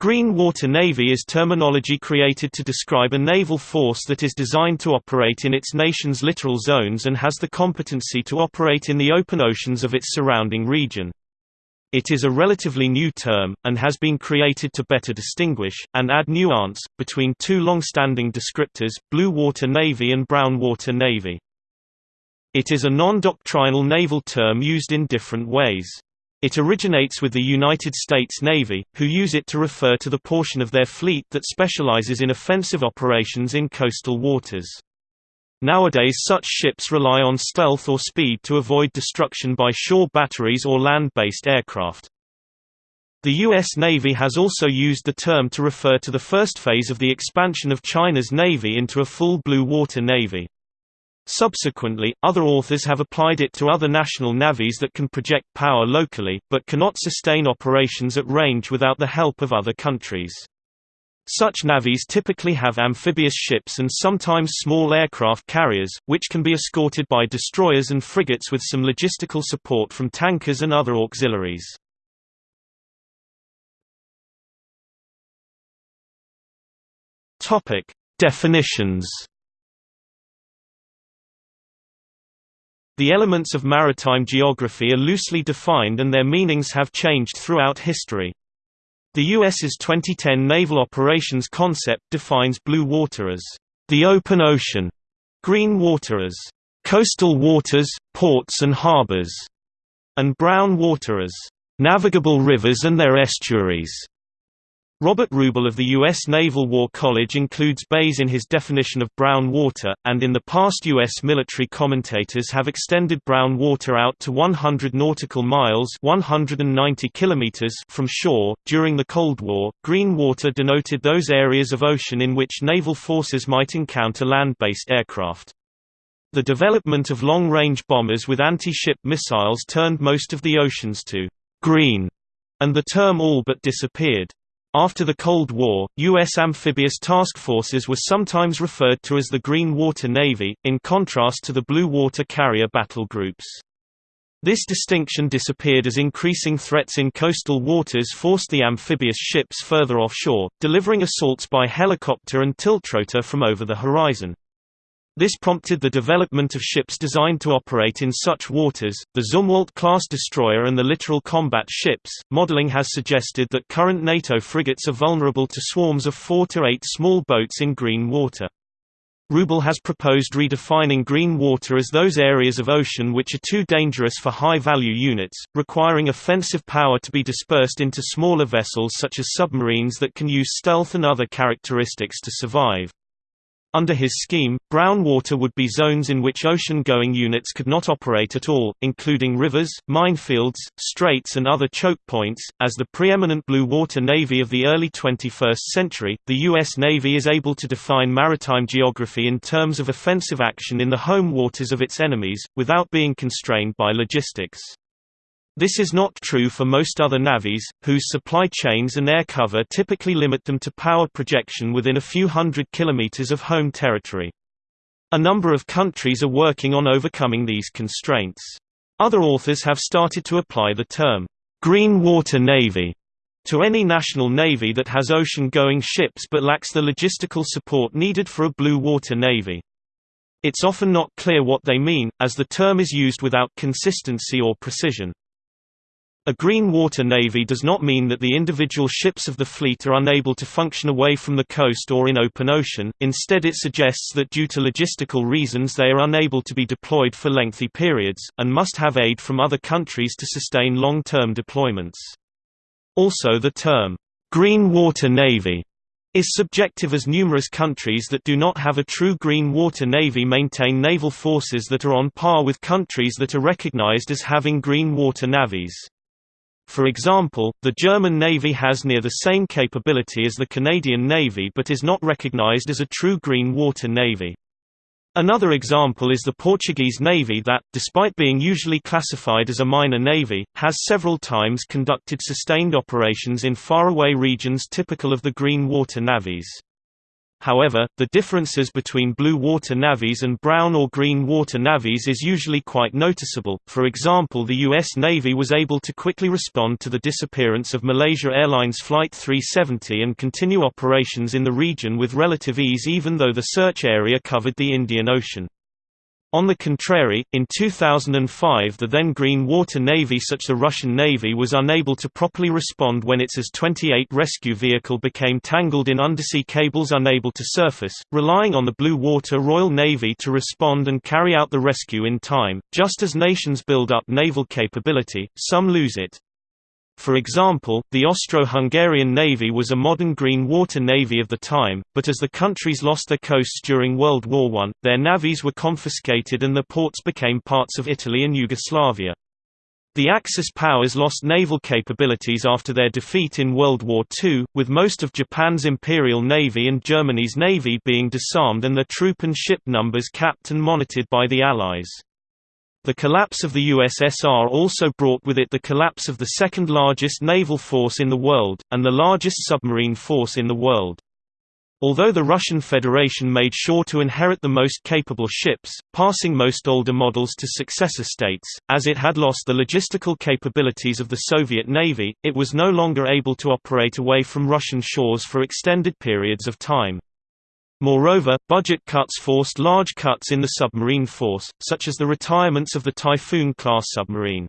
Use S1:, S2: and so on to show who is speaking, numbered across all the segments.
S1: Green Water Navy is terminology created to describe a naval force that is designed to operate in its nation's littoral zones and has the competency to operate in the open oceans of its surrounding region. It is a relatively new term, and has been created to better distinguish, and add nuance, between two long-standing descriptors, Blue Water Navy and Brown Water Navy. It is a non-doctrinal naval term used in different ways. It originates with the United States Navy, who use it to refer to the portion of their fleet that specializes in offensive operations in coastal waters. Nowadays such ships rely on stealth or speed to avoid destruction by shore batteries or land-based aircraft. The U.S. Navy has also used the term to refer to the first phase of the expansion of China's navy into a full blue water navy. Subsequently, other authors have applied it to other national navies that can project power locally, but cannot sustain operations at range without the help of other countries. Such navies typically have amphibious ships and sometimes small aircraft carriers, which can be escorted by destroyers and frigates with some logistical support from tankers and other auxiliaries. Definitions The elements of maritime geography are loosely defined and their meanings have changed throughout history. The U.S.'s 2010 Naval Operations Concept defines blue water as the open ocean, green water as coastal waters, ports and harbors, and brown water as navigable rivers and their estuaries. Robert Rubel of the U.S. Naval War College includes bays in his definition of brown water, and in the past U.S. military commentators have extended brown water out to 100 nautical miles 190 kilometers from shore. During the Cold War, green water denoted those areas of ocean in which naval forces might encounter land-based aircraft. The development of long-range bombers with anti-ship missiles turned most of the oceans to green, and the term all but disappeared. After the Cold War, U.S. amphibious task forces were sometimes referred to as the Green Water Navy, in contrast to the Blue Water Carrier battle groups. This distinction disappeared as increasing threats in coastal waters forced the amphibious ships further offshore, delivering assaults by helicopter and tiltrotor from over the horizon. This prompted the development of ships designed to operate in such waters, the Zumwalt-class destroyer and the littoral combat ships. Modeling has suggested that current NATO frigates are vulnerable to swarms of 4 to 8 small boats in green water. Rubel has proposed redefining green water as those areas of ocean which are too dangerous for high-value units, requiring offensive power to be dispersed into smaller vessels such as submarines that can use stealth and other characteristics to survive. Under his scheme, brown water would be zones in which ocean-going units could not operate at all, including rivers, minefields, straits and other choke points. As the preeminent blue water navy of the early 21st century, the U.S. Navy is able to define maritime geography in terms of offensive action in the home waters of its enemies, without being constrained by logistics. This is not true for most other navies, whose supply chains and air cover typically limit them to power projection within a few hundred kilometers of home territory. A number of countries are working on overcoming these constraints. Other authors have started to apply the term, "'Green Water Navy' to any national navy that has ocean-going ships but lacks the logistical support needed for a blue water navy. It's often not clear what they mean, as the term is used without consistency or precision. A green water navy does not mean that the individual ships of the fleet are unable to function away from the coast or in open ocean, instead it suggests that due to logistical reasons they are unable to be deployed for lengthy periods, and must have aid from other countries to sustain long-term deployments. Also the term, "'Green Water Navy' is subjective as numerous countries that do not have a true green water navy maintain naval forces that are on par with countries that are recognized as having green water navies. For example, the German Navy has near the same capability as the Canadian Navy but is not recognized as a true green water navy. Another example is the Portuguese Navy that, despite being usually classified as a minor navy, has several times conducted sustained operations in faraway regions typical of the green water navies. However, the differences between blue water navies and brown or green water navies is usually quite noticeable. For example, the U.S. Navy was able to quickly respond to the disappearance of Malaysia Airlines Flight 370 and continue operations in the region with relative ease even though the search area covered the Indian Ocean. On the contrary, in 2005 the then Green Water Navy such the Russian Navy was unable to properly respond when its AS-28 rescue vehicle became tangled in undersea cables unable to surface, relying on the Blue Water Royal Navy to respond and carry out the rescue in time. Just as nations build up naval capability, some lose it. For example, the Austro-Hungarian Navy was a modern green water navy of the time, but as the countries lost their coasts during World War I, their navies were confiscated and their ports became parts of Italy and Yugoslavia. The Axis powers lost naval capabilities after their defeat in World War II, with most of Japan's Imperial Navy and Germany's Navy being disarmed and their troop and ship numbers capped and monitored by the Allies. The collapse of the USSR also brought with it the collapse of the second largest naval force in the world, and the largest submarine force in the world. Although the Russian Federation made sure to inherit the most capable ships, passing most older models to successor states, as it had lost the logistical capabilities of the Soviet Navy, it was no longer able to operate away from Russian shores for extended periods of time. Moreover, budget cuts forced large cuts in the submarine force, such as the retirements of the Typhoon-class submarine.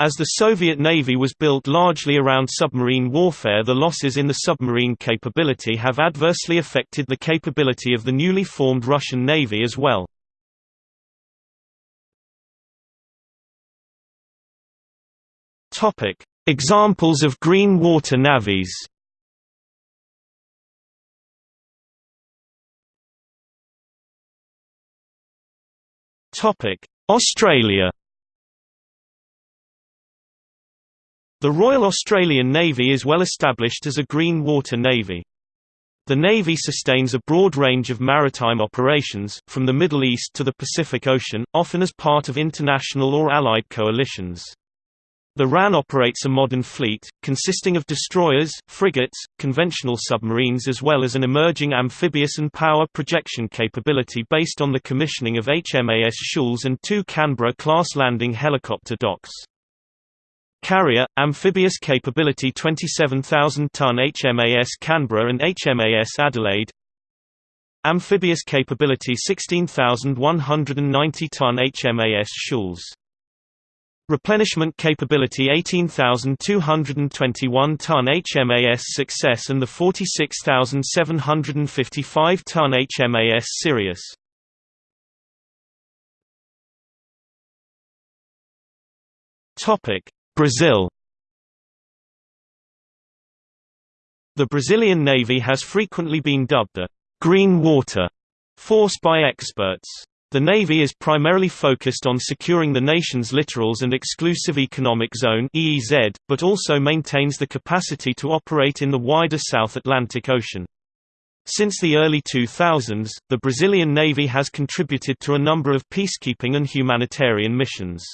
S1: As the Soviet Navy was built largely around submarine warfare the losses in the submarine capability have adversely affected the capability of the newly formed Russian Navy as well. Examples of green water navies Australia The Royal Australian Navy is well established as a green water navy. The Navy sustains a broad range of maritime operations, from the Middle East to the Pacific Ocean, often as part of international or allied coalitions. The RAN operates a modern fleet, consisting of destroyers, frigates, conventional submarines as well as an emerging amphibious and power projection capability based on the commissioning of HMAS Choules and two Canberra-class landing helicopter docks. Carrier, amphibious capability 27,000-ton HMAS Canberra and HMAS Adelaide Amphibious capability 16,190-ton HMAS Choules Replenishment capability 18,221-ton HMAS Success and the 46,755-ton HMAS Sirius. Topic: Brazil The Brazilian Navy has frequently been dubbed the «green water» force by experts. The Navy is primarily focused on securing the nation's littorals and exclusive economic zone (EEZ), but also maintains the capacity to operate in the wider South Atlantic Ocean. Since the early 2000s, the Brazilian Navy has contributed to a number of peacekeeping and humanitarian missions.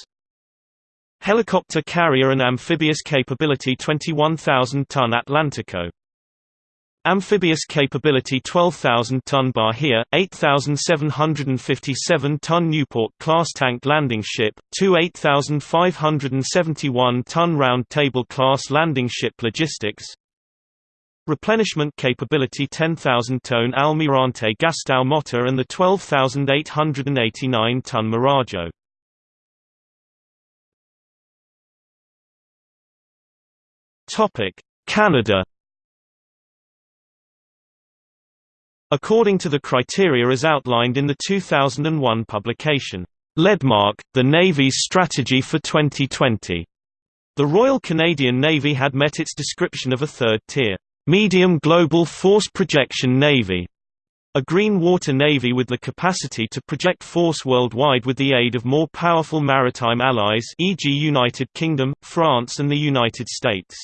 S1: Helicopter carrier and amphibious capability 21,000-ton Atlantico Amphibious capability 12,000-ton Bahia, 8,757-ton Newport-class tank landing ship, two 8,571-ton round-table-class landing ship logistics Replenishment capability 10,000-ton Almirante Gastão Mota and the 12,889-ton Marajó. Canada According to the criteria as outlined in the 2001 publication, Leadmark, the Navy's Strategy for 2020, the Royal Canadian Navy had met its description of a third-tier, medium global force projection navy, a green water navy with the capacity to project force worldwide with the aid of more powerful maritime allies e.g. United Kingdom, France and the United States.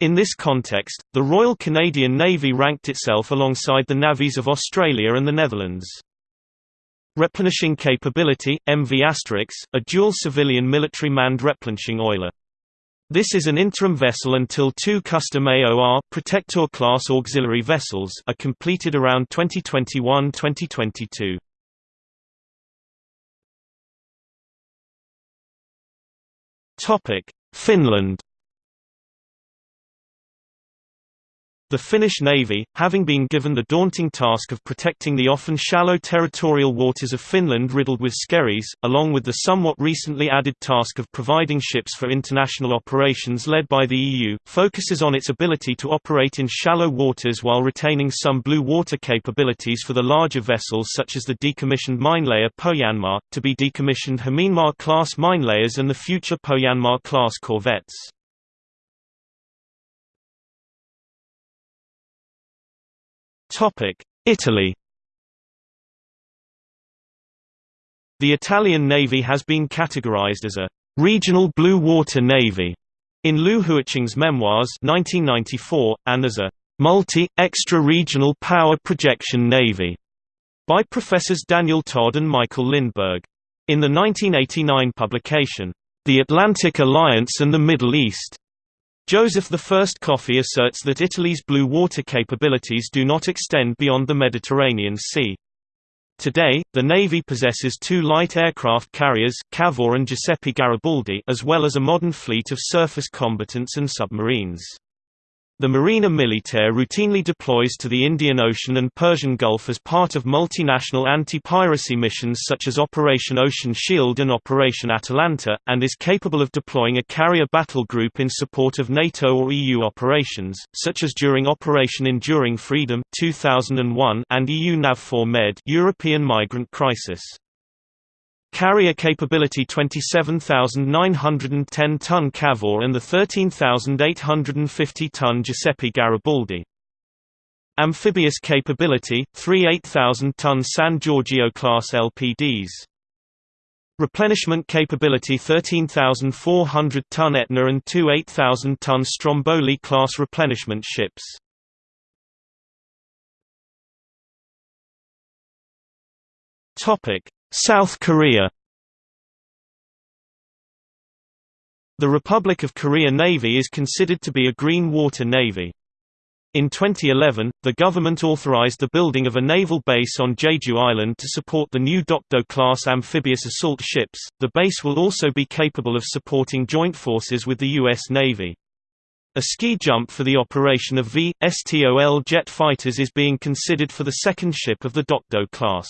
S1: In this context, the Royal Canadian Navy ranked itself alongside the navies of Australia and the Netherlands. Replenishing capability, MV Asterix, a dual civilian military manned replenishing oiler. This is an interim vessel until two custom AOR Protector class auxiliary vessels are completed around 2021-2022. Topic: Finland The Finnish Navy, having been given the daunting task of protecting the often shallow territorial waters of Finland riddled with skerries, along with the somewhat recently added task of providing ships for international operations led by the EU, focuses on its ability to operate in shallow waters while retaining some blue water capabilities for the larger vessels such as the decommissioned minelayer Pohjanmaa, to be decommissioned Hämeenmaa-class minelayers and the future Pohjanmaa-class corvettes. Italy The Italian Navy has been categorized as a «regional blue water navy» in Liu Huaqing's memoirs 1994, and as a «multi, extra-regional power projection navy» by Professors Daniel Todd and Michael Lindberg. In the 1989 publication, The Atlantic Alliance and the Middle East, Joseph I Coffey asserts that Italy's blue water capabilities do not extend beyond the Mediterranean Sea. Today, the Navy possesses two light aircraft carriers Cavour and Giuseppe Garibaldi as well as a modern fleet of surface combatants and submarines. The Marina Militare routinely deploys to the Indian Ocean and Persian Gulf as part of multinational anti-piracy missions such as Operation Ocean Shield and Operation Atalanta, and is capable of deploying a carrier battle group in support of NATO or EU operations, such as during Operation Enduring Freedom 2001 and EU NAVFOR Med European Migrant Crisis. Carrier capability 27,910-ton Cavour and the 13,850-ton Giuseppe Garibaldi. Amphibious capability, three 8,000-ton San Giorgio-class LPDs. Replenishment capability 13,400-ton Etna and two 8,000-ton Stromboli-class replenishment ships. South Korea The Republic of Korea Navy is considered to be a green water navy. In 2011, the government authorized the building of a naval base on Jeju Island to support the new Dokdo-class amphibious assault ships. The base will also be capable of supporting joint forces with the U.S. Navy. A ski jump for the operation of V.STOL jet fighters is being considered for the second ship of the Dokdo class.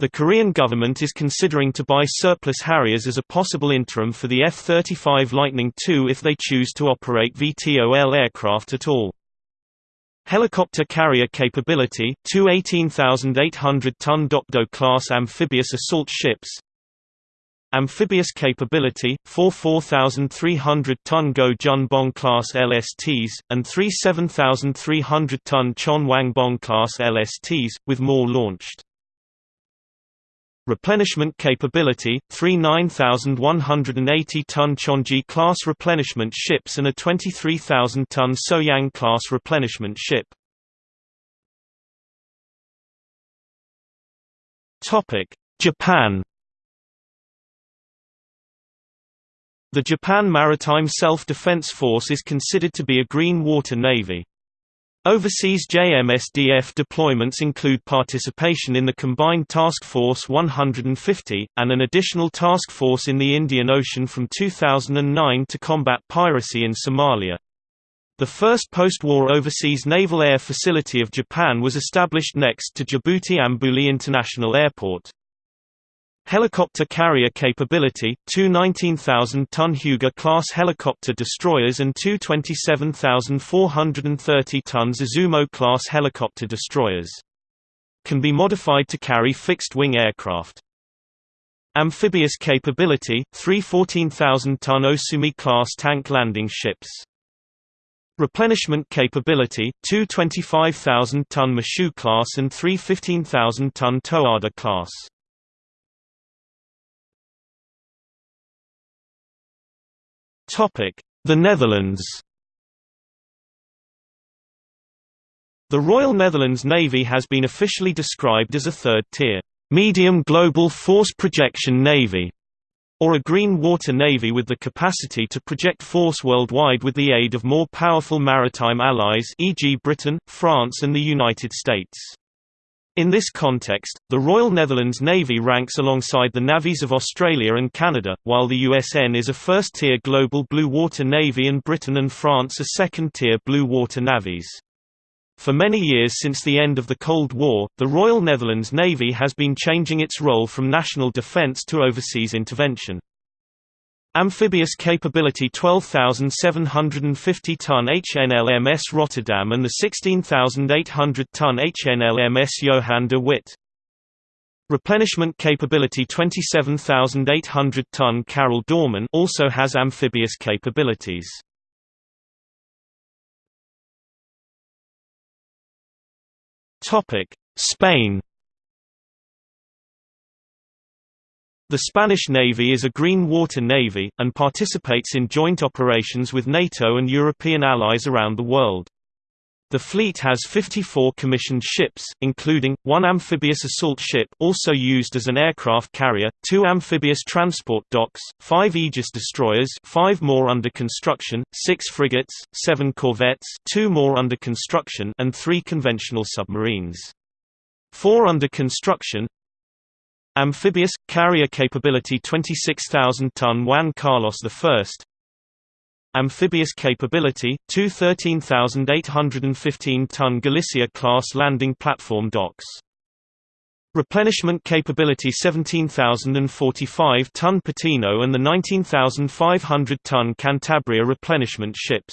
S1: The Korean government is considering to buy surplus Harriers as a possible interim for the F-35 Lightning II if they choose to operate VTOL aircraft at all. Helicopter carrier capability, two 18,800-ton Dokdo-class amphibious assault ships Amphibious capability, four 4,300-ton Go Jun-bong-class LSTs, and three 7,300-ton Chon-Wang-bong-class LSTs, with more launched. Replenishment capability, three 9,180-ton Chonji-class replenishment ships and a 23,000-ton Soyang-class replenishment ship. Japan The Japan Maritime Self-Defense Force is considered to be a green water navy. Overseas JMSDF deployments include participation in the Combined Task Force 150, and an additional task force in the Indian Ocean from 2009 to combat piracy in Somalia. The first post-war overseas naval air facility of Japan was established next to Djibouti Ambouli International Airport. Helicopter carrier capability, two 19,000-ton Hyuga-class helicopter destroyers and two 27,430-ton Izumo-class helicopter destroyers. Can be modified to carry fixed-wing aircraft. Amphibious capability, three 14,000-ton Osumi-class tank landing ships. Replenishment capability, two 25,000-ton Mashu class and three 15,000-ton Towada The Netherlands The Royal Netherlands Navy has been officially described as a third-tier, medium global force projection navy, or a green water navy with the capacity to project force worldwide with the aid of more powerful maritime allies e.g. Britain, France and the United States. In this context, the Royal Netherlands Navy ranks alongside the navies of Australia and Canada, while the USN is a first-tier global blue water navy and Britain and France are second-tier blue water navies. For many years since the end of the Cold War, the Royal Netherlands Navy has been changing its role from national defence to overseas intervention. Amphibious capability 12,750-ton HNLMS Rotterdam and the 16,800-ton HNLMS Johan de Witt. Replenishment capability 27,800-ton Karel Doorman also has amphibious capabilities. Spain The Spanish Navy is a green water navy, and participates in joint operations with NATO and European allies around the world. The fleet has 54 commissioned ships, including, one amphibious assault ship also used as an aircraft carrier, two amphibious transport docks, five Aegis destroyers five more under construction, six frigates, seven corvettes two more under construction and three conventional submarines. Four under construction Amphibious, carrier capability 26,000-ton Juan Carlos I Amphibious capability, two 13,815-ton Galicia-class landing platform docks. Replenishment capability 17,045-ton Patino and the 19,500-ton Cantabria replenishment ships.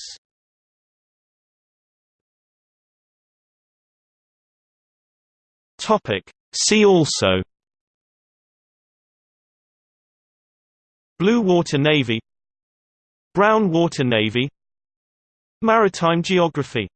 S1: See also Blue Water Navy Brown Water Navy Maritime geography